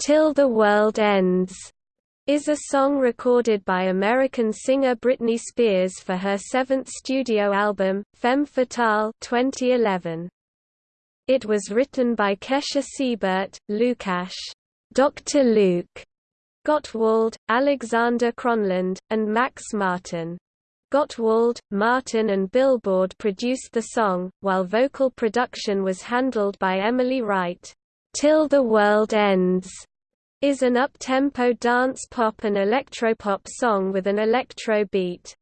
Till the World Ends is a song recorded by American singer Britney Spears for her seventh studio album, Femme Fatale 2011. It was written by Kesha Sebert, Lukasz, Dr. Luke, Gottwald, Alexander Kronlund, and Max Martin. Gottwald, Martin and Billboard produced the song, while vocal production was handled by Emily Wright. Till the World Ends is an up-tempo dance pop and electropop song with an electro beat.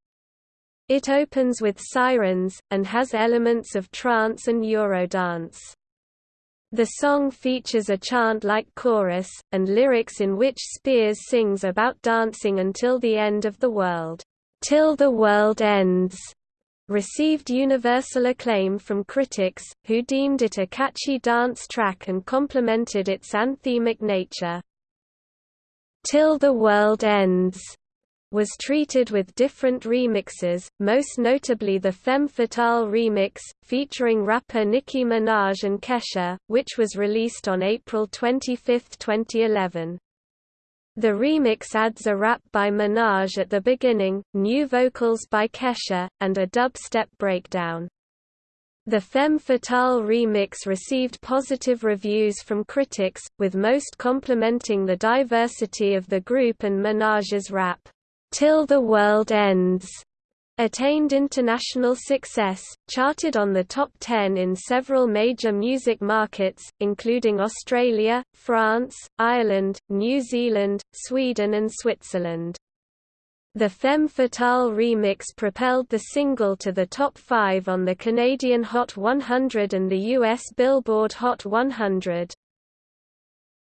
It opens with sirens, and has elements of trance and Eurodance. The song features a chant-like chorus, and lyrics in which Spears sings about dancing until the end of the world, "'Till the World Ends' received universal acclaim from critics, who deemed it a catchy dance track and complimented its anthemic nature. Till the World Ends was treated with different remixes, most notably the Femme Fatale remix, featuring rapper Nicki Minaj and Kesha, which was released on April 25, 2011. The remix adds a rap by Minaj at the beginning, new vocals by Kesha, and a dubstep breakdown. The Femme Fatale remix received positive reviews from critics, with most complimenting the diversity of the group and Minaj's rap, "'Till the World Ends' attained international success, charted on the top 10 in several major music markets, including Australia, France, Ireland, New Zealand, Sweden and Switzerland. The Femme Fatale remix propelled the single to the top 5 on the Canadian Hot 100 and the US Billboard Hot 100.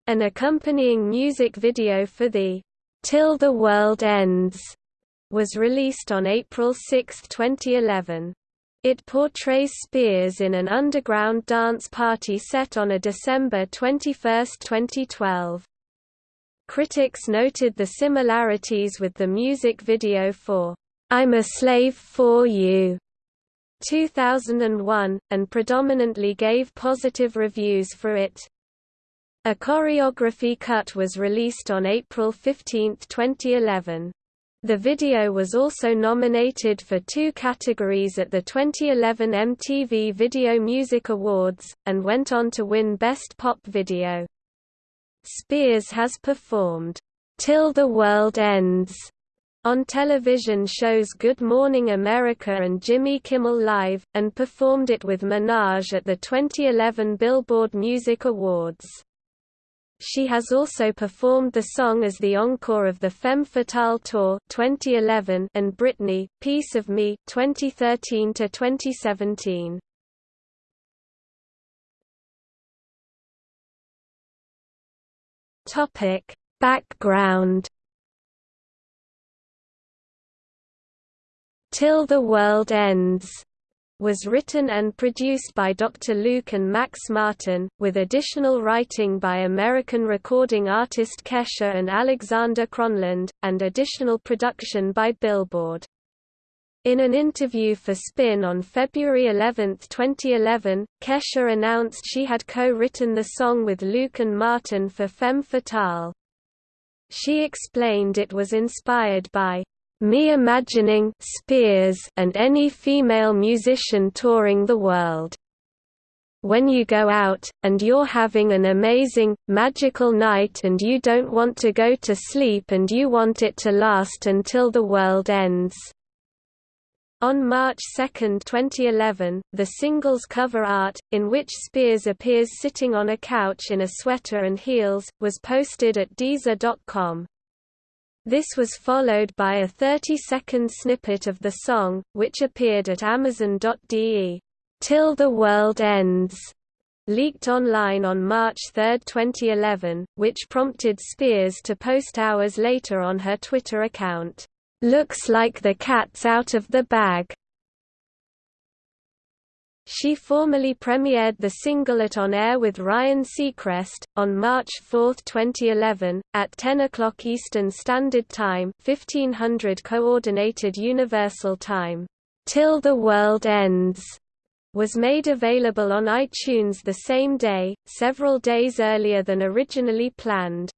An accompanying music video for the Till the World Ends was released on April 6, 2011. It portrays Spears in an underground dance party set on a December 21, 2012. Critics noted the similarities with the music video for I'm a Slave for You 2001, and predominantly gave positive reviews for it. A choreography cut was released on April 15, 2011. The video was also nominated for two categories at the 2011 MTV Video Music Awards, and went on to win Best Pop Video. Spears has performed, "'Till the World Ends' on television shows Good Morning America and Jimmy Kimmel Live, and performed it with Minaj at the 2011 Billboard Music Awards. She has also performed the song as the encore of the Femme Fatale Tour 2011 and Britney, Piece of Me 2013 to 2017. Topic: Background Till the World Ends was written and produced by Dr. Luke and Max Martin, with additional writing by American recording artist Kesha and Alexander Kronlund, and additional production by Billboard. In an interview for Spin on February 11, 2011, Kesha announced she had co-written the song with Luke and Martin for Femme Fatale. She explained it was inspired by me imagining Spears and any female musician touring the world. When you go out, and you're having an amazing, magical night and you don't want to go to sleep and you want it to last until the world ends. On March 2, 2011, the single's cover art, in which Spears appears sitting on a couch in a sweater and heels, was posted at Deezer.com. This was followed by a 30-second snippet of the song, which appeared at Amazon.de. Till the World Ends leaked online on March 3, 2011, which prompted Spears to post hours later on her Twitter account. Looks like the cat's out of the bag. She formally premiered the single at On Air with Ryan Seacrest, on March 4, 2011, at 10 o'clock Eastern Standard Time 1500 Coordinated Universal Time. Till the World Ends was made available on iTunes the same day, several days earlier than originally planned.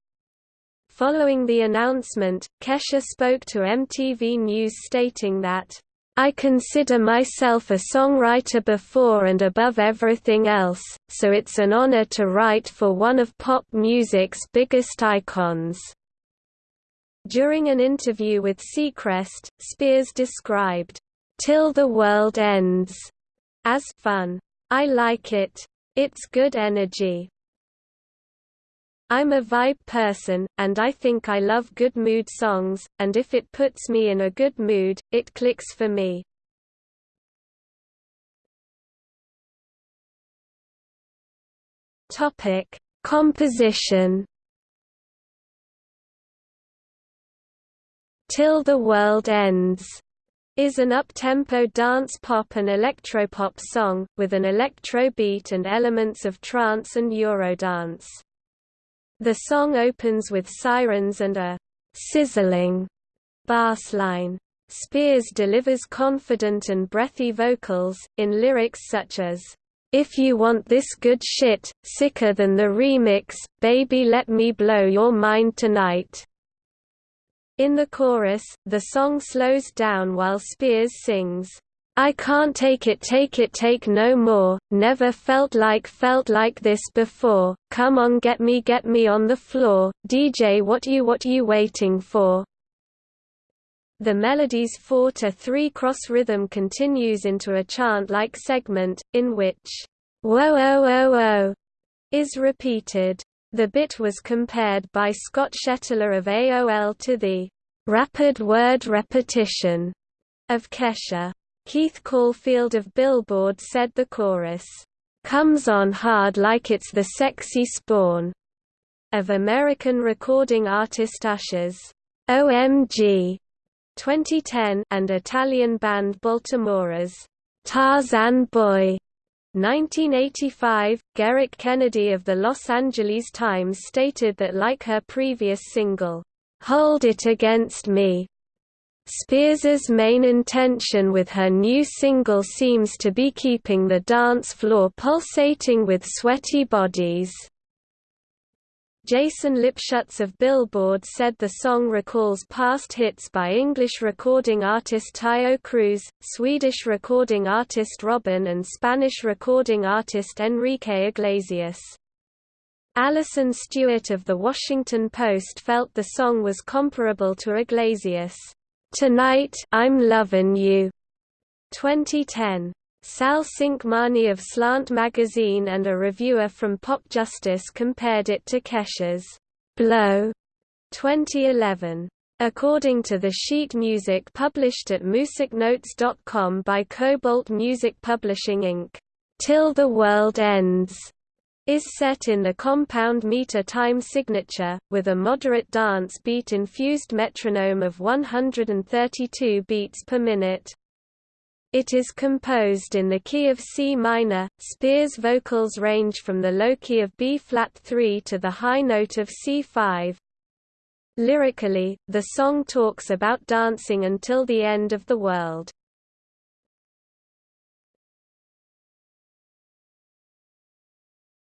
Following the announcement, Kesha spoke to MTV News stating that, I consider myself a songwriter before and above everything else, so it's an honor to write for one of pop music's biggest icons. During an interview with Seacrest, Spears described, Till the World Ends as fun. I like it. It's good energy. I'm a vibe person, and I think I love good mood songs, and if it puts me in a good mood, it clicks for me. Topic: Composition. Till the World Ends is an up-tempo dance pop and electropop song, with an electro beat and elements of trance and eurodance. The song opens with sirens and a sizzling bass line. Spears delivers confident and breathy vocals, in lyrics such as, If you want this good shit, sicker than the remix, baby let me blow your mind tonight. In the chorus, the song slows down while Spears sings, I can't take it take it take no more, never felt like felt like this before, come on get me get me on the floor, DJ what you what you waiting for. The melody's 4 to 3 cross rhythm continues into a chant-like segment, in which, whoa oh oh oh, is repeated. The bit was compared by Scott Shetler of AOL to the rapid word repetition of Kesha. Keith Caulfield of Billboard said the chorus, "...comes on hard like it's the sexy spawn." Of American recording artist Usher's, OMG 2010 and Italian band Baltimora's, Tarzan Boy 1985, Gerrick Kennedy of the Los Angeles Times stated that like her previous single, Hold It Against Me, Spears's main intention with her new single seems to be keeping the dance floor pulsating with sweaty bodies. Jason Lipshutz of Billboard said the song recalls past hits by English recording artist Taio Cruz, Swedish recording artist Robyn and Spanish recording artist Enrique Iglesias. Allison Stewart of The Washington Post felt the song was comparable to Iglesias' Tonight I'm Lovin' You 2010. Sal Cinquemani of Slant magazine and a reviewer from Pop Justice compared it to Kesha's Blow 2011. According to the sheet music published at musicnotes.com by Kobalt Music Publishing Inc., Till the World Ends is set in the compound meter time signature, with a moderate dance beat-infused metronome of 132 beats per minute. It is composed in the key of C minor. Spears' vocals range from the low key of B flat 3 to the high note of C5. Lyrically, the song talks about dancing until the end of the world.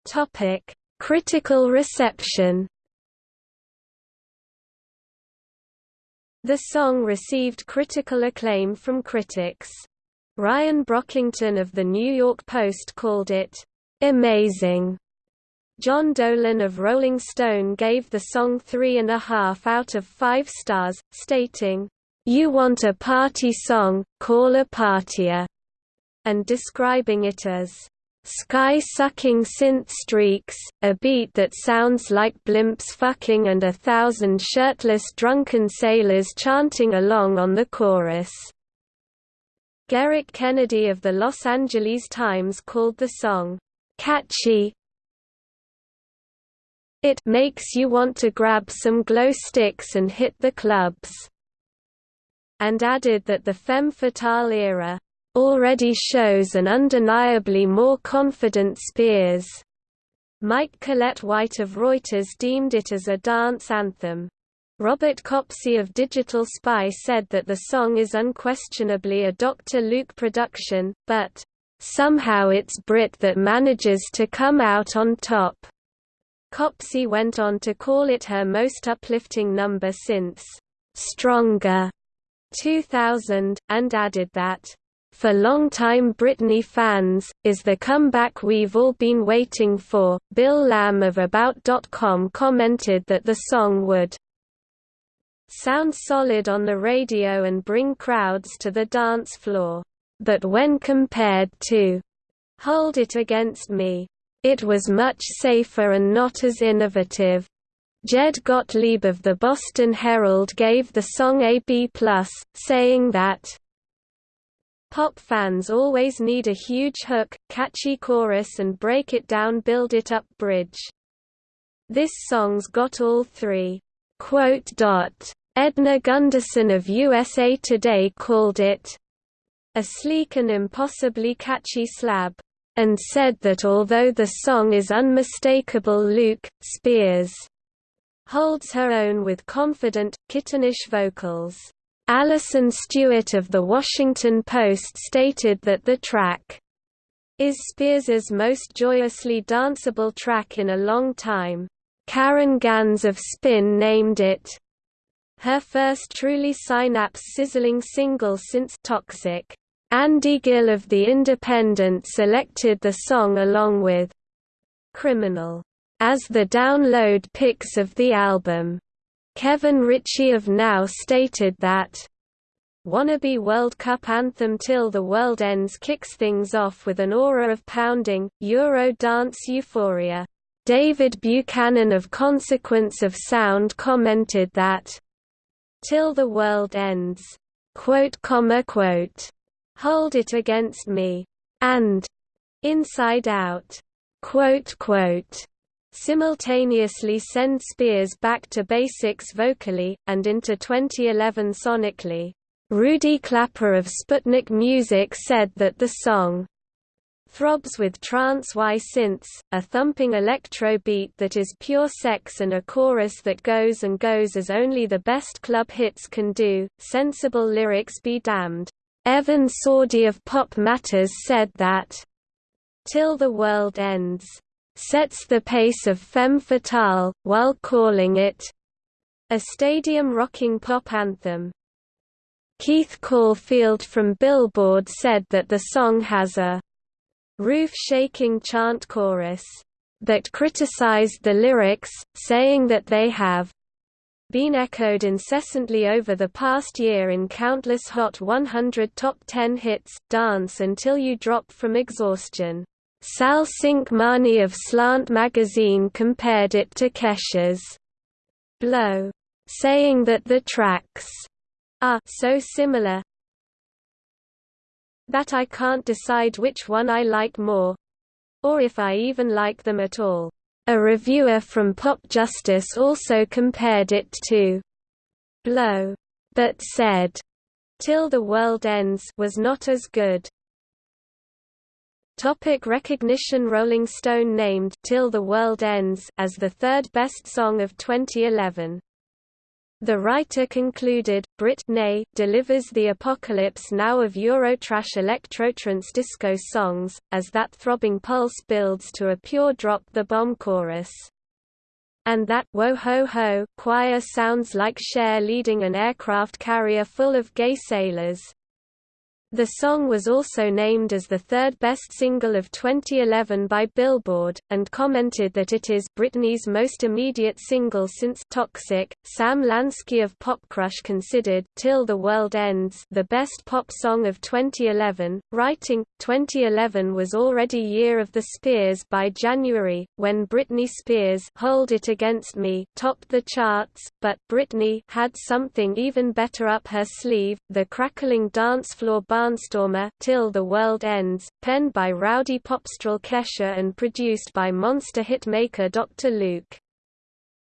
Topic: Critical reception. The song received critical acclaim from critics. Ryan Brockington of The New York Post called it, "...amazing." John Dolan of Rolling Stone gave the song three and a half out of five stars, stating, "...you want a party song, call a partier," and describing it as, Sky-sucking synth streaks, a beat that sounds like blimps fucking and a thousand shirtless drunken sailors chanting along on the chorus. Gerrick Kennedy of the Los Angeles Times called the song, "...catchy it makes you want to grab some glow sticks and hit the clubs," and added that the femme fatale era already shows an undeniably more confident Spears. Mike Collett-White of Reuters deemed it as a dance anthem. Robert Copsey of Digital Spy said that the song is unquestionably a Dr. Luke production, but, "...somehow it's Brit that manages to come out on top." Copsey went on to call it her most uplifting number since Stronger 2000, and added that, for longtime Britney fans, is the comeback we've all been waiting for. Bill Lamb of About.com commented that the song would sound solid on the radio and bring crowds to the dance floor. But when compared to Hold It Against Me, it was much safer and not as innovative. Jed Gottlieb of the Boston Herald gave the song a B+, saying that Pop fans always need a huge hook, catchy chorus and break it down build it up bridge. This song's got all three. Edna Gunderson of USA Today called it a sleek and impossibly catchy slab and said that although the song is unmistakable Luke, Spears holds her own with confident, kittenish vocals. Allison Stewart of The Washington Post stated that the track is Spears's most joyously danceable track in a long time. Caryn Ganz of Spin named it her first truly synapse-sizzling single since Toxic. Andy Gill of The Independent selected the song along with Criminal as the download picks of the album. Kevin Ritchie of Now stated that Wannabe World Cup anthem Till the World Ends kicks things off with an aura of pounding, Euro dance euphoria. David Buchanan of Consequence of Sound commented that, Till the World Ends, quote, comma, quote, Hold It Against Me, and Inside Out, quote, quote, simultaneously send Spears back to basics vocally, and into 2011 sonically. Rudy Klapper of Sputnik Music said that the song throbs with trance Y synths, a thumping electro beat that is pure sex and a chorus that goes and goes as only the best club hits can do, sensible lyrics be damned. Evan Sawdey of Pop Matters said that, Till the World Ends, sets the pace of Femme Fatale, while calling it a stadium-rocking pop anthem. Keith Caulfield from Billboard said that the song has a roof-shaking chant chorus, but criticized the lyrics, saying that they have been echoed incessantly over the past year in countless Hot 100 Top 10 hits, Dance Until You Drop from Exhaustion. Sal Cinquemani of Slant magazine compared it to Kesha's Blow, saying that the tracks are so similar that I can't decide which one I like more or if I even like them at all. A reviewer from Pop Justice also compared it to Blow, but said, Till the World Ends was not as good. Topic recognition Rolling Stone named Till the World Ends as the third best song of 2011. The writer concluded, Britney delivers the apocalypse now of Eurotrash electrotrance disco songs, as that throbbing pulse builds to a pure drop the bomb chorus. And that Whoa Ho Ho choir sounds like Cher leading an aircraft carrier full of gay sailors. The song was also named as the third best single of 2011 by Billboard, and commented that it is Britney's most immediate single since Toxic. Sam Lansky of Pop Crush considered Till the World Ends the best pop song of 2011, writing, 2011 was already year of the Spears by January, when Britney Spears Hold It Against Me topped the charts, but Britney had something even better up her sleeve, the crackling dance floor Barnstormer Till the World Ends, penned by rowdy popstrel Kesha and produced by monster hitmaker Dr. Luke.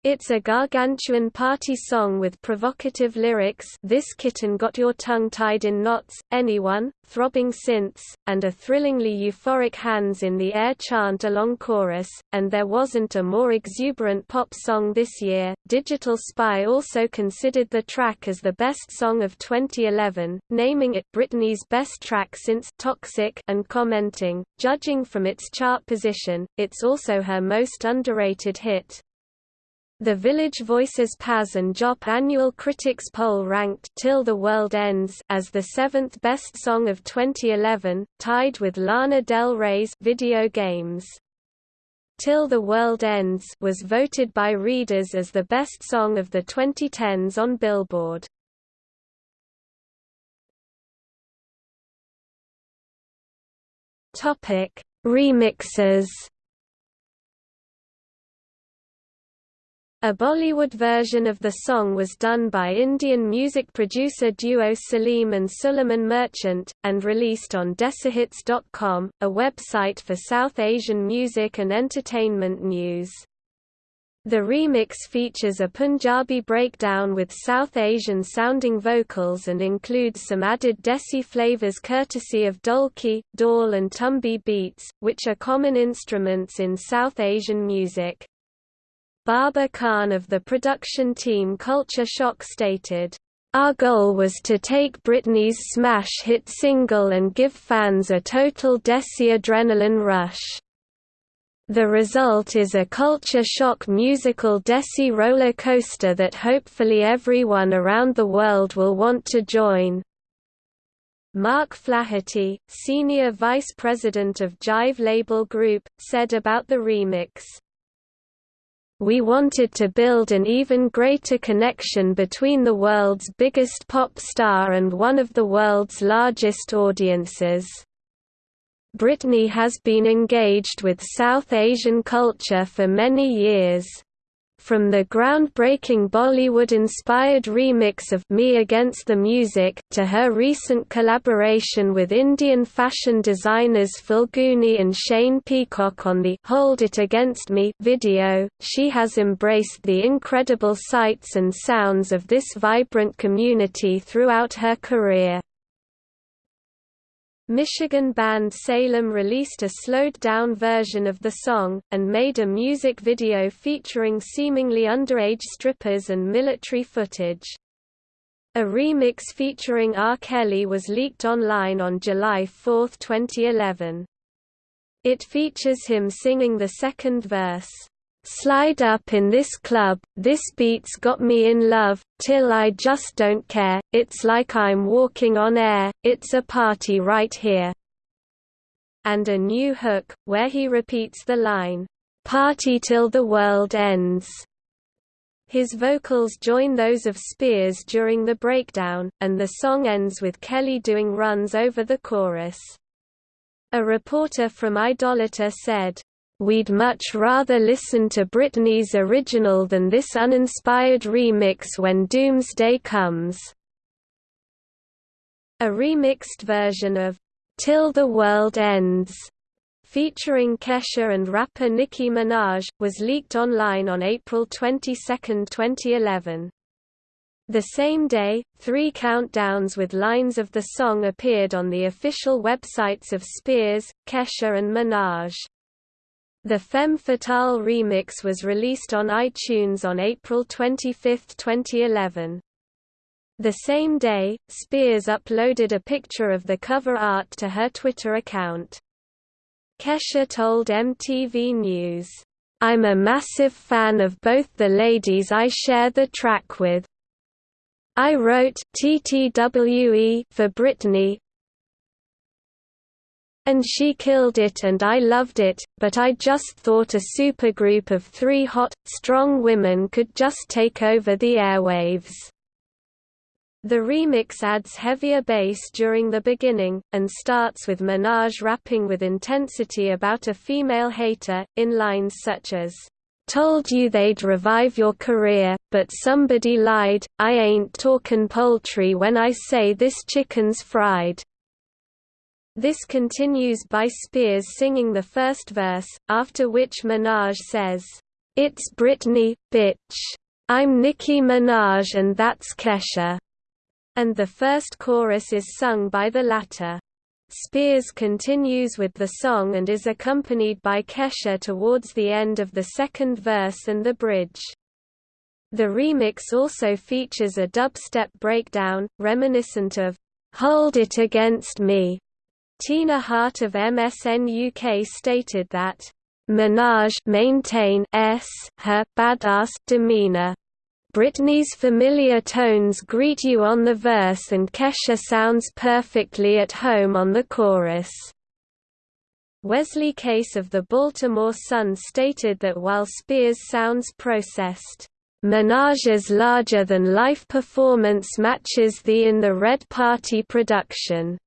It's a gargantuan party song with provocative lyrics This kitten got your tongue tied in knots, anyone, throbbing synths, and a thrillingly euphoric hands in the air chant along chorus, and there wasn't a more exuberant pop song this year. Digital Spy also considered the track as the best song of 2011, naming it Britney's best track since Toxic and commenting, judging from its chart position, it's also her most underrated hit. The Village Voices Pazz and Jop annual critics poll ranked Till the World Ends as the seventh best song of 2011, tied with Lana Del Rey's Video Games. Till the World Ends was voted by readers as the best song of the 2010s on Billboard. Topic: Remixes A Bollywood version of the song was done by Indian music producer duo Salim and Suleiman Merchant, and released on Desihits.com, a website for South Asian music and entertainment news. The remix features a Punjabi breakdown with South Asian-sounding vocals and includes some added Desi flavors courtesy of Dholki, Dhol and Tumbi beats, which are common instruments in South Asian music. Baba Khan of the production team Culture Shock stated, our goal was to take Britney's smash hit single and give fans a total Desi adrenaline rush. The result is a culture shock musical Desi roller coaster that hopefully everyone around the world will want to join. Mark Flaherty, senior vice president of Jive Label Group, said about the remix, we wanted to build an even greater connection between the world's biggest pop star and one of the world's largest audiences. Britney has been engaged with South Asian culture for many years. From the groundbreaking Bollywood-inspired remix of Me Against the Music, to her recent collaboration with Indian fashion designers Falguni and Shane Peacock on the Hold It Against Me video, she has embraced the incredible sights and sounds of this vibrant community throughout her career. Michigan band Salem released a slowed-down version of the song, and made a music video featuring seemingly underage strippers and military footage. A remix featuring R. Kelly was leaked online on July 4, 2011. It features him singing the second verse. Slide up in this club, this beat's got me in love, till I just don't care, it's like I'm walking on air, it's a party right here. And a new hook, where he repeats the line, Party till the world ends. His vocals join those of Spears during the breakdown, and the song ends with Kelly doing runs over the chorus. A reporter from Idolator said, We'd much rather listen to Britney's original than this uninspired remix when Doomsday comes. A remixed version of Till the World Ends, featuring Kesha and rapper Nicki Minaj, was leaked online on April 22, 2011. The same day, three countdowns with lines of the song appeared on the official websites of Spears, Kesha and Minaj. The Femme Fatale remix was released on iTunes on April 25, 2011. The same day, Spears uploaded a picture of the cover art to her Twitter account. Kesha told MTV News, I'm a massive fan of both the ladies I share the track with. I wrote TTWE for Britney, and she killed it and I loved it, but I just thought a supergroup of three hot, strong women could just take over the airwaves. The remix adds heavier bass during the beginning, and starts with Minaj rapping with intensity about a female hater, in lines such as, Told you they'd revive your career, but somebody lied, I ain't talkin' poultry when I say this chicken's fried. This continues by Spears singing the first verse, after which Minaj says, It's Britney, bitch. I'm Nicki Minaj and that's Kesha. And the first chorus is sung by the latter. Spears continues with the song and is accompanied by Kesha towards the end of the second verse and the bridge. The remix also features a dubstep breakdown, reminiscent of Hold It Against Me. Tina Hart of MSN UK stated that Minaj maintain s her badass demeanor. Britney's familiar tones greet you on the verse and Kesha sounds perfectly at home on the chorus. Wesley Case of the Baltimore Sun stated that while Spears sounds processed, Minaj's larger-than-life performance matches the In the Red Party production.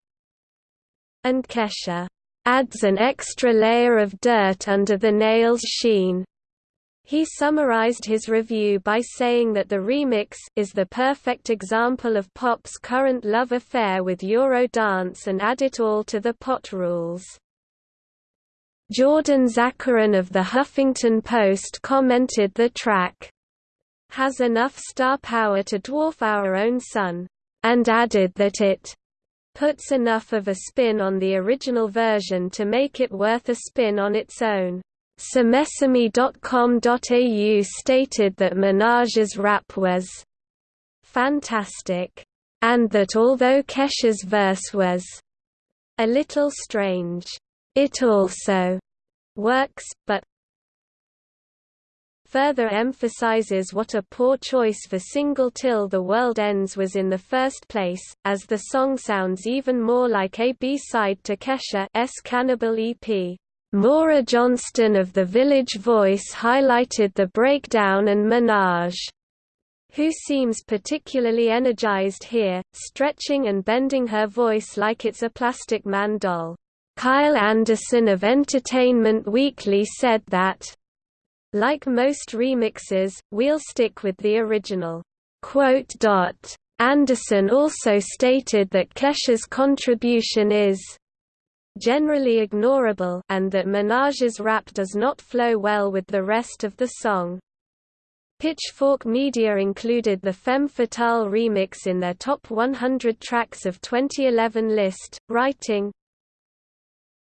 And Kesha adds an extra layer of dirt under the nails sheen. He summarized his review by saying that the remix is the perfect example of pop's current love affair with Eurodance and add it all to the pot rules. Jordan Zakarin of the Huffington Post commented the track has enough star power to dwarf our own sun, and added that it puts enough of a spin on the original version to make it worth a spin on its own. Samesame.com.au stated that Minaj's rap was fantastic, and that although Kesha's verse was a little strange, it also works, but further emphasizes what a poor choice for single Till the World Ends was in the first place, as the song sounds even more like a B-side to Kesha's Cannibal EP. Maura Johnston of The Village Voice highlighted the breakdown and Minaj who seems particularly energized here, stretching and bending her voice like it's a Plastic Man doll. Kyle Anderson of Entertainment Weekly said that like most remixes, we'll stick with the original. Anderson also stated that Kesha's contribution is generally ignorable and that Minaj's rap does not flow well with the rest of the song. Pitchfork Media included the Femme Fatale remix in their top 100 tracks of 2011 list, writing,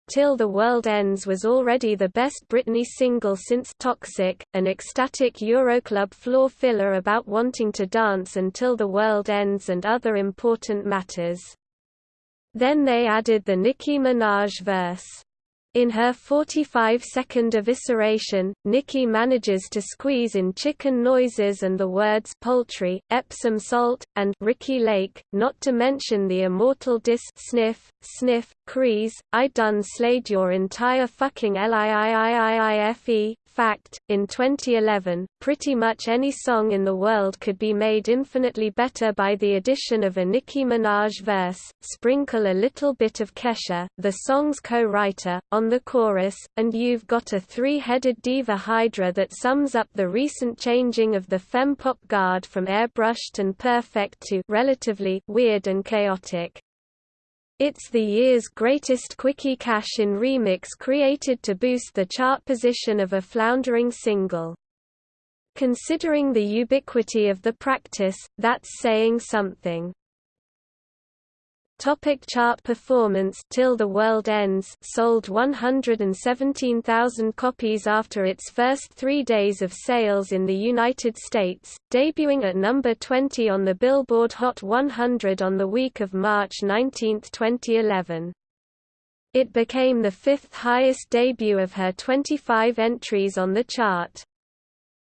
Till the World Ends was already the best Britney single since Toxic, an ecstatic Euroclub floor filler about wanting to dance until the world ends and other important matters. Then they added the Nicki Minaj verse. In her 45-second evisceration, Nicki manages to squeeze in chicken noises and the words poultry, Epsom salt, and Ricki Lake, not to mention the immortal diss sniff, sniff, crease, I done slayed your entire fucking liiiiife, fact, in 2011, pretty much any song in the world could be made infinitely better by the addition of a Nicki Minaj verse, sprinkle a little bit of Kesha, the song's co-writer, on the chorus, and you've got a three-headed diva hydra that sums up the recent changing of the femme-pop guard from airbrushed and perfect to relatively weird and chaotic. It's the year's greatest quickie cash-in remix created to boost the chart position of a floundering single. Considering the ubiquity of the practice, that's saying something. Topic chart performance Till the World Ends sold 117,000 copies after its first three days of sales in the United States, debuting at number 20 on the Billboard Hot 100 on the week of March 19, 2011. It became the fifth highest debut of her 25 entries on the chart.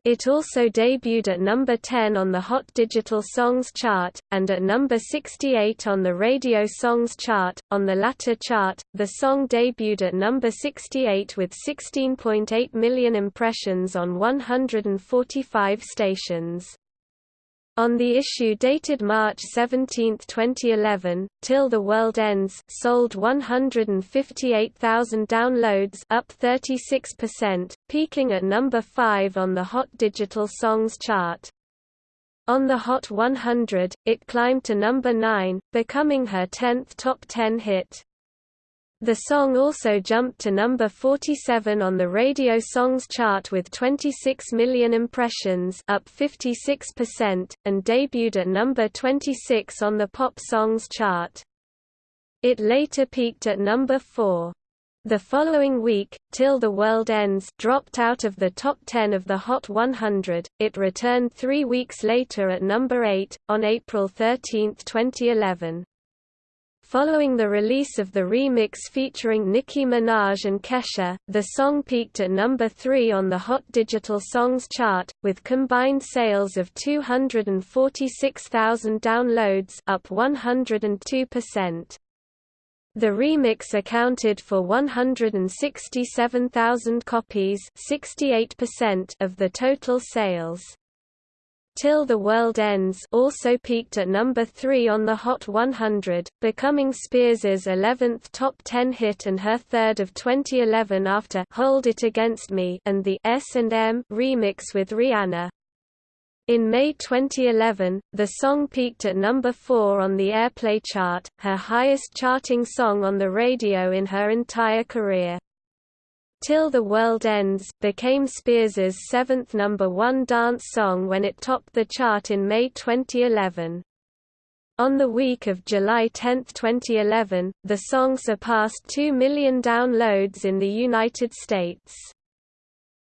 It also debuted at number 10 on the Hot Digital Songs chart, and at number 68 on the Radio Songs chart. On the latter chart, the song debuted at number 68 with 16.8 million impressions on 145 stations. On the issue dated March 17, 2011, Till the World Ends sold 158,000 downloads up 36%, peaking at number 5 on the Hot Digital Songs chart. On the Hot 100, it climbed to number 9, becoming her 10th top 10 hit. The song also jumped to number 47 on the Radio Songs chart with 26 million impressions up 56%, and debuted at number 26 on the Pop Songs chart. It later peaked at number 4. The following week, Till the World Ends dropped out of the top 10 of the Hot 100, it returned three weeks later at number 8, on April 13, 2011. Following the release of the remix featuring Nicki Minaj and Kesha, the song peaked at number 3 on the Hot Digital Songs chart, with combined sales of 246,000 downloads up 102%. The remix accounted for 167,000 copies 68% of the total sales. Till the World Ends also peaked at number 3 on the Hot 100, becoming Spears's 11th top 10 hit and her third of 2011 after Hold It Against Me and the S&M remix with Rihanna. In May 2011, the song peaked at number 4 on the Airplay chart, her highest charting song on the radio in her entire career. Till the World Ends became Spears's seventh number one dance song when it topped the chart in May 2011. On the week of July 10, 2011, the song surpassed 2 million downloads in the United States.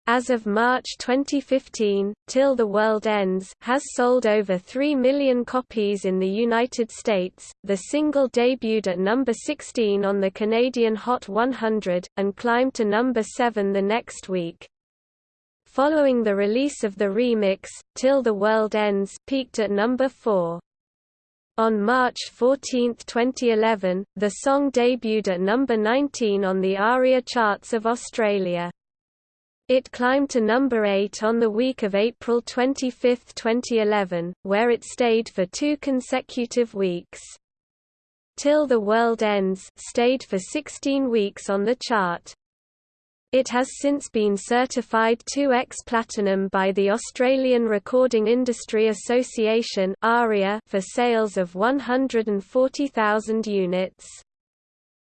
As of March 2015, Till the World Ends has sold over 3 million copies in the United States. The single debuted at number 16 on the Canadian Hot 100, and climbed to number 7 the next week. Following the release of the remix, Till the World Ends peaked at number 4. On March 14, 2011, the song debuted at number 19 on the ARIA charts of Australia. It climbed to number 8 on the week of April 25, 2011, where it stayed for two consecutive weeks. Till the World Ends stayed for 16 weeks on the chart. It has since been certified 2x platinum by the Australian Recording Industry Association for sales of 140,000 units.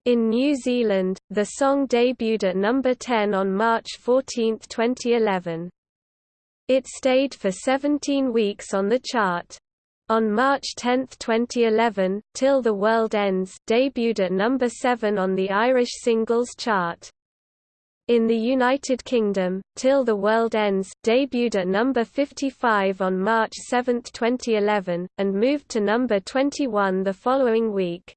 In New Zealand, the song debuted at number 10 on March 14, 2011. It stayed for 17 weeks on the chart. On March 10, 2011, Till the World Ends debuted at number 7 on the Irish singles chart. In the United Kingdom, Till the World Ends debuted at number 55 on March 7, 2011, and moved to number 21 the following week.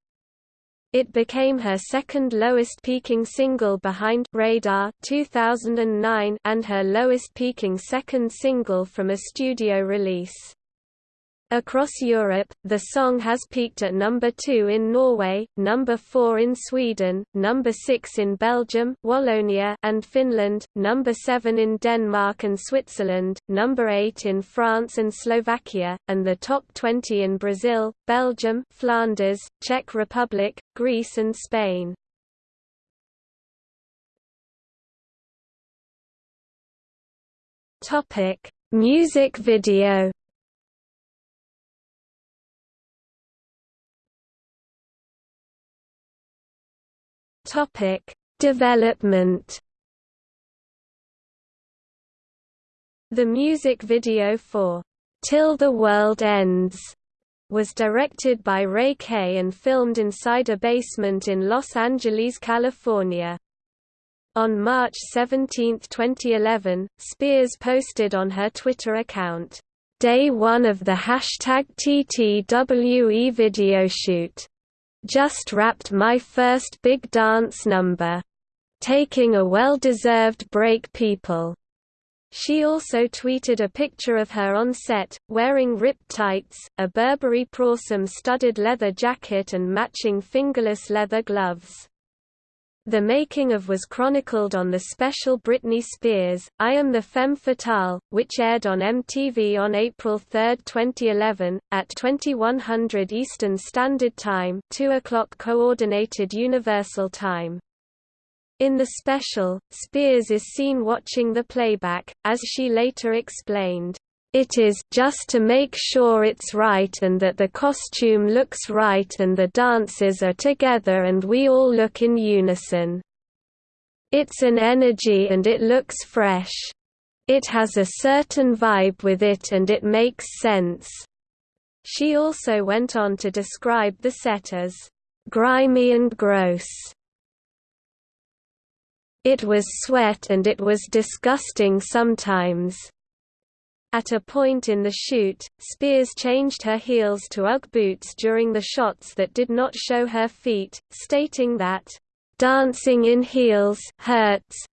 It became her second lowest peaking single behind Radar 2009 and her lowest peaking second single from a studio release. Across Europe, the song has peaked at number 2 in Norway, number 4 in Sweden, number 6 in Belgium, Wallonia and Finland, number 7 in Denmark and Switzerland, number 8 in France and Slovakia, and the top 20 in Brazil, Belgium, Flanders, Czech Republic, Greece and Spain. Topic: Music video Topic: Development. The music video for Till the World Ends was directed by Ray Kay and filmed inside a basement in Los Angeles, California. On March 17, 2011, Spears posted on her Twitter account, Day 1 of the hashtag TTWE video shoot. Just wrapped my first big dance number. Taking a well-deserved break people. She also tweeted a picture of her on set, wearing ripped tights, a Burberry Prorsum studded leather jacket and matching fingerless leather gloves. The making of was chronicled on the special Britney Spears, I Am the Femme Fatale, which aired on MTV on April 3, 2011, at 2100 Eastern Standard Time 2 o'clock Coordinated Universal Time. In the special, Spears is seen watching the playback, as she later explained, It is just to make sure it's right and that the costume looks right and the dances are together and we all look in unison. It's an energy and it looks fresh. It has a certain vibe with it and it makes sense. She also went on to describe the set as grimy and gross. It was sweat and it was disgusting sometimes. At a point in the shoot, Spears changed her heels to Ugg boots during the shots that did not show her feet, stating that, "...dancing in heels hurts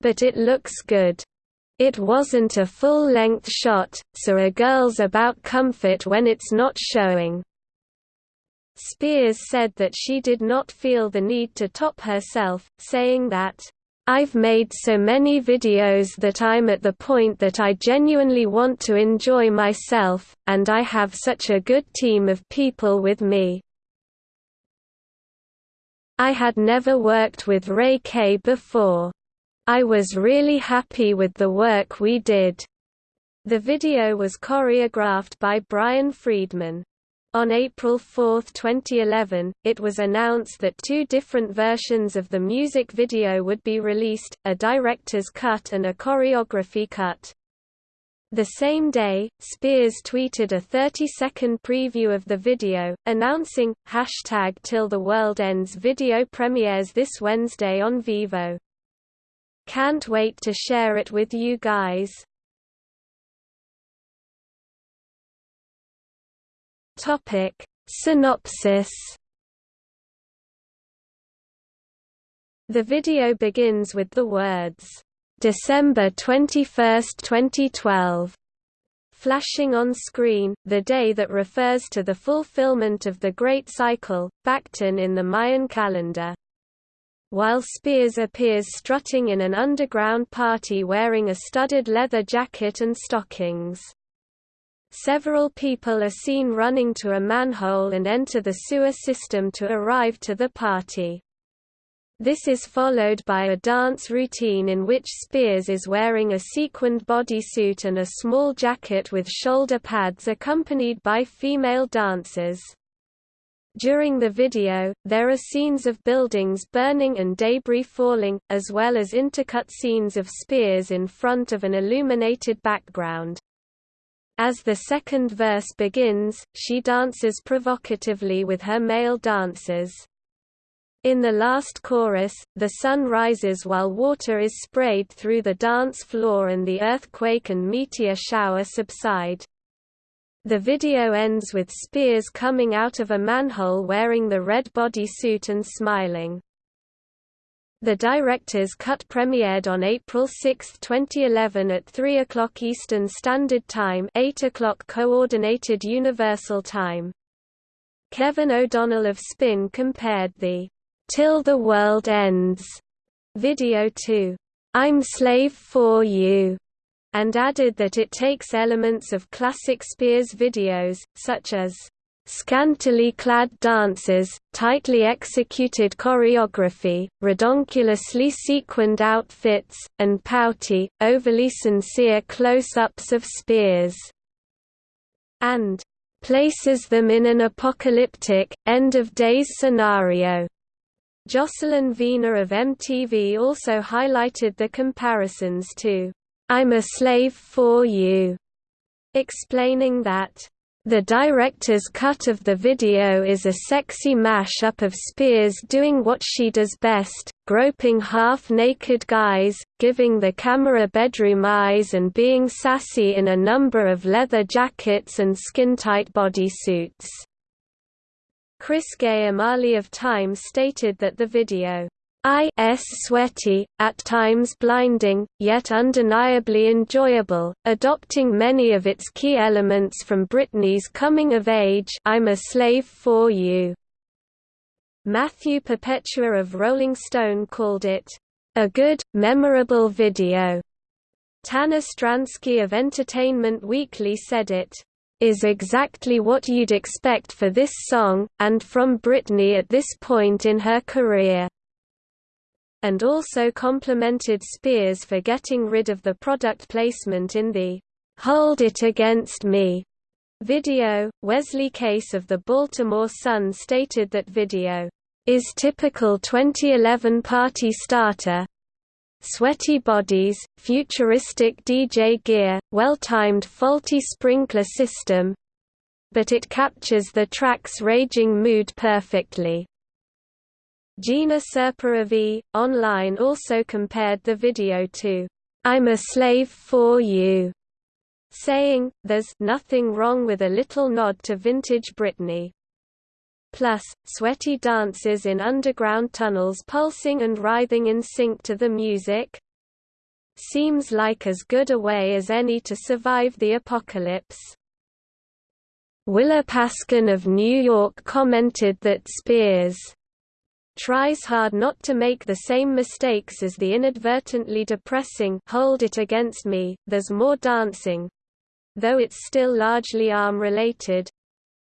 but it looks good. It wasn't a full-length shot, so a girl's about comfort when it's not showing. Spears said that she did not feel the need to top herself, saying that, I've made so many videos that I'm at the point that I genuinely want to enjoy myself, and I have such a good team of people with me. I had never worked with Ray Kay before. I was really happy with the work we did. The video was choreographed by Brian Friedman. On April 4, 2011, it was announced that two different versions of the music video would be released, a director's cut and a choreography cut. The same day, Spears tweeted a 30-second preview of the video, announcing, hashtag Till the World Ends video premieres this Wednesday on Vevo. Can't wait to share it with you guys. Topic Synopsis The video begins with the words, December 21, 2012, flashing on screen, the day that refers to the fulfillment of the Great Cycle, Baktun in the Mayan calendar while Spears appears strutting in an underground party wearing a studded leather jacket and stockings. Several people are seen running to a manhole and enter the sewer system to arrive to the party. This is followed by a dance routine in which Spears is wearing a sequined bodysuit and a small jacket with shoulder pads accompanied by female dancers. During the video, there are scenes of buildings burning and debris falling, as well as intercut scenes of spears in front of an illuminated background. As the second verse begins, she dances provocatively with her male dancers. In the last chorus, the sun rises while water is sprayed through the dance floor and the earthquake and meteor shower subside. The video ends with Spears coming out of a manhole wearing the red bodysuit and smiling. The director's cut premiered on April 6, 2011 at 3 o'clock Eastern Standard Time 8 o'clock Coordinated Universal Time. Kevin O'Donnell of Spin compared the "'Till the World Ends' video to "'I'm Slave for You' and added that it takes elements of classic Spears videos, such as scantily clad dances, tightly executed choreography, redonkulously sequined outfits, and pouty, overly sincere close-ups of Spears, and places them in an apocalyptic, end-of-days scenario. Jocelyn Vena of MTV also highlighted the comparisons to I'm a slave for you, explaining that the director's cut of the video is a sexy mash-up of Spears doing what she does best, groping half-naked guys, giving the camera bedroom eyes and being sassy in a number of leather jackets and skin-tight bodysuits. Chris Gayomali of Time stated that the video I.S. sweaty, at times blinding, yet undeniably enjoyable, adopting many of its key elements from Britney's coming of age I'm a Slave for You. Matthew Perpetua of Rolling Stone called it, a good, memorable video. Tanner Stransky of Entertainment Weekly said it, is exactly what you'd expect for this song, and from Britney at this point in her career. And also complimented Spears for getting rid of the product placement in the Hold It Against Me video. Wesley Case of the Baltimore Sun stated that video is typical 2011 party starter. Sweaty bodies, futuristic DJ gear, well-timed faulty sprinkler system, but it captures the track's raging mood perfectly. Gina Serperevi, online also compared the video to, I'm a slave for you, saying, there's nothing wrong with a little nod to vintage Britney. Plus, sweaty dances in underground tunnels pulsing and writhing in sync to the music. Seems like as good a way as any to survive the apocalypse. Willa Paskin of New York commented that Spears tries hard not to make the same mistakes as the inadvertently depressing Hold It Against Me, There's More Dancing, though it's still largely arm-related,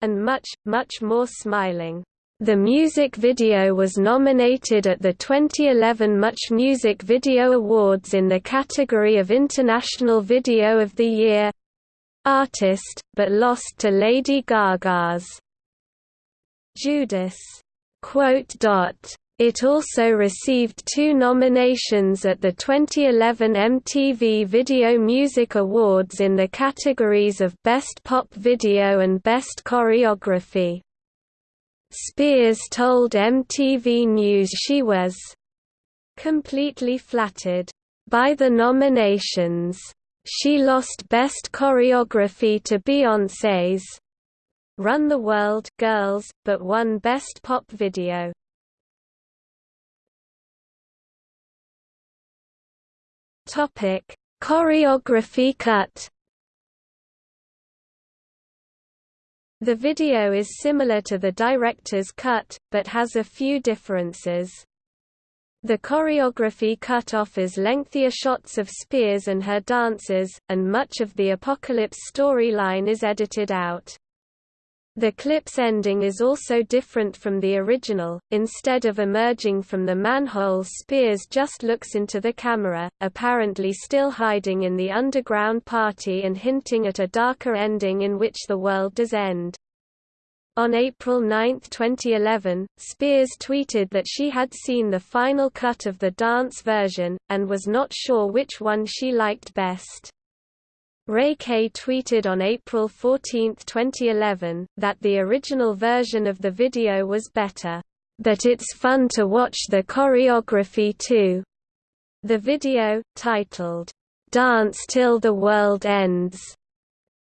and much, much more smiling. The music video was nominated at the 2011 Much Music Video Awards in the category of International Video of the Year, artist, but lost to Lady Gaga's Judas. It also received two nominations at the 2011 MTV Video Music Awards in the categories of Best Pop Video and Best Choreography. Spears told MTV News she was completely flattered by the nominations. She lost Best Choreography to Beyoncé's Run the World Girls, but won Best Pop Video. Topic: Choreography cut. The video is similar to the director's cut, but has a few differences. The choreography cut offers lengthier shots of Spears and her dancers, and much of the Apocalypse storyline is edited out. The clip's ending is also different from the original, instead of emerging from the manhole Spears just looks into the camera, apparently still hiding in the underground party and hinting at a darker ending in which the world does end. On April 9, 2011, Spears tweeted that she had seen the final cut of the dance version, and was not sure which one she liked best. Ray Kay tweeted on April 14, 2011, that the original version of the video was better, "...but it's fun to watch the choreography too." The video, titled, "'Dance Till the World Ends'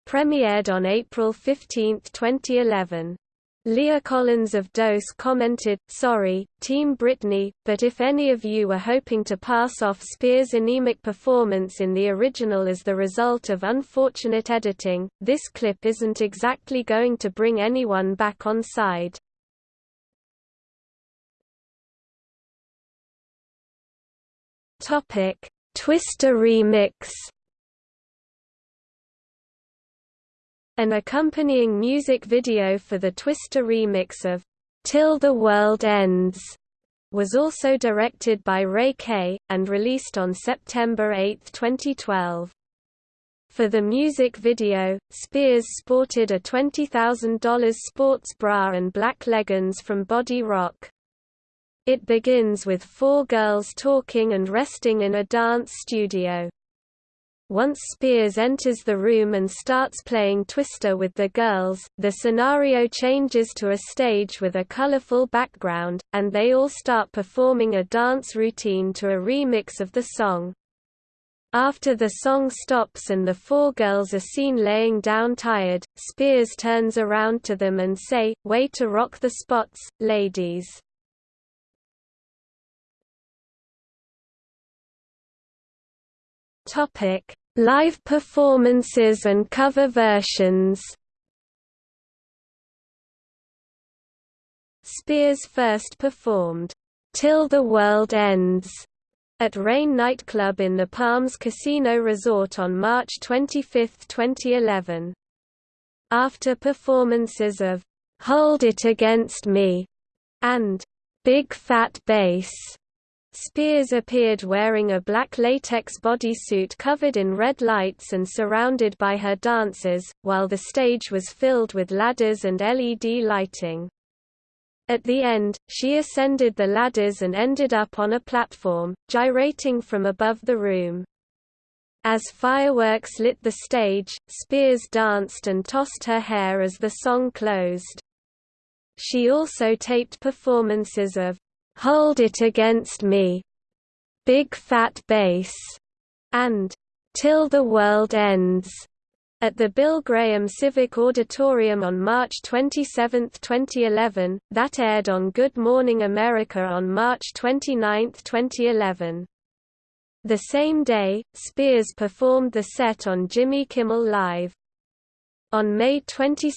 premiered on April 15, 2011. Leah Collins of Dose commented, Sorry, Team Britney, but if any of you were hoping to pass off Spears' anemic performance in the original as the result of unfortunate editing, this clip isn't exactly going to bring anyone back on side. Twister remix An accompanying music video for the Twister remix of Till the World Ends was also directed by Ray Kay, and released on September 8, 2012. For the music video, Spears sported a $20,000 sports bra and black leggings from Body Rock. It begins with four girls talking and resting in a dance studio. Once Spears enters the room and starts playing Twister with the girls, the scenario changes to a stage with a colorful background, and they all start performing a dance routine to a remix of the song. After the song stops and the four girls are seen laying down tired, Spears turns around to them and say, way to rock the spots, ladies. Topic Live performances and cover versions Spears first performed, "'Till the World Ends' at Rain nightclub in the Palms Casino Resort on March 25, 2011. After performances of "'Hold It Against Me' and "'Big Fat Bass' Spears appeared wearing a black latex bodysuit covered in red lights and surrounded by her dancers, while the stage was filled with ladders and LED lighting. At the end, she ascended the ladders and ended up on a platform, gyrating from above the room. As fireworks lit the stage, Spears danced and tossed her hair as the song closed. She also taped performances of Hold It Against Me, Big Fat Bass, and Till the World Ends at the Bill Graham Civic Auditorium on March 27, 2011, that aired on Good Morning America on March 29, 2011. The same day, Spears performed the set on Jimmy Kimmel Live. On May 22,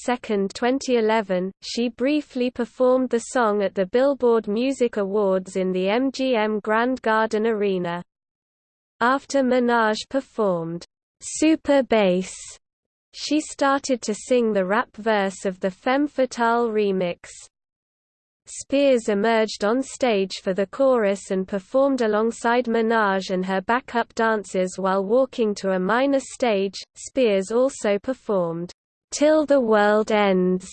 2011, she briefly performed the song at the Billboard Music Awards in the MGM Grand Garden Arena. After Minaj performed, "'Super Bass' she started to sing the rap verse of the Femme Fatale remix. Spears emerged on stage for the chorus and performed alongside Minaj and her backup dancers while walking to a minor stage. Spears also performed Till the World Ends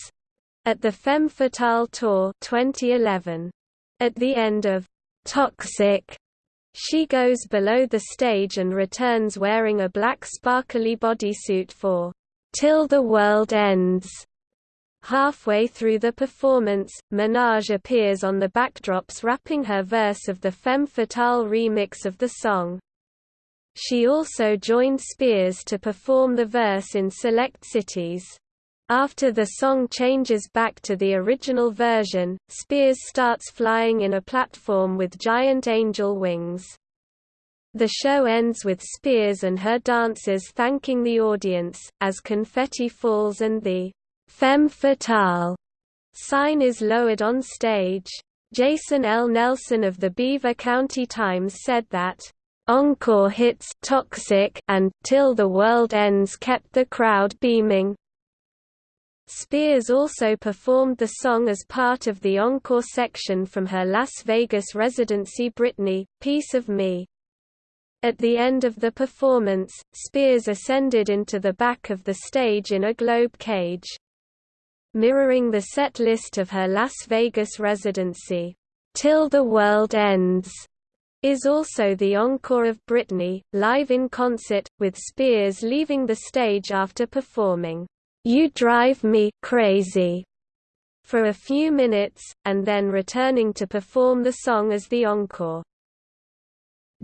at the Femme Fatale Tour 2011. At the end of Toxic, she goes below the stage and returns wearing a black sparkly bodysuit for Till the World Ends. Halfway through the performance, Minaj appears on the backdrops rapping her verse of the Femme Fatale remix of the song. She also joined Spears to perform the verse in select cities. After the song changes back to the original version, Spears starts flying in a platform with giant angel wings. The show ends with Spears and her dancers thanking the audience, as confetti falls and the Femme Fatale sign is lowered on stage. Jason L. Nelson of the Beaver County Times said that Encore hits Toxic and Till the World Ends kept the crowd beaming. Spears also performed the song as part of the encore section from her Las Vegas residency Britney, Piece of Me. At the end of the performance, Spears ascended into the back of the stage in a globe cage. Mirroring the set list of her Las Vegas residency, Till the World Ends is also the encore of Britney, live in concert, with Spears leaving the stage after performing, You Drive Me Crazy for a few minutes, and then returning to perform the song as the encore.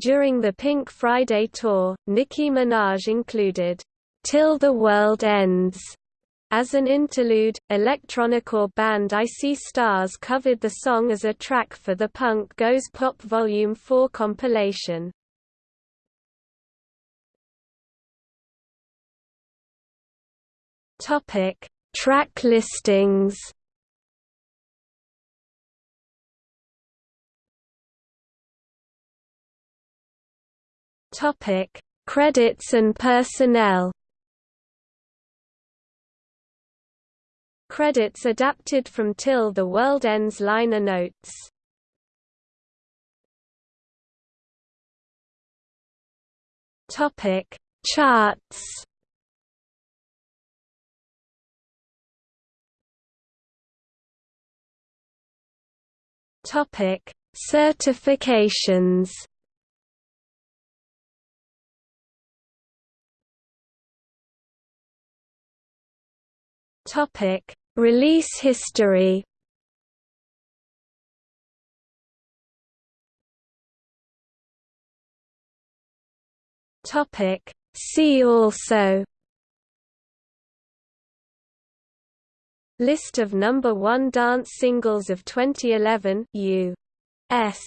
During the Pink Friday tour, Nicki Minaj included, Till the World Ends as an interlude, electronicore band I See Stars covered the song as a track for the Punk Goes Pop Volume 4 compilation. Topic: Track listings. Topic: Credits and personnel. Credits adapted from Till the World Ends liner notes. Topic Charts Topic Certifications Topic Release history. Topic. See also. List of number 1 dance singles of 2011 U.S.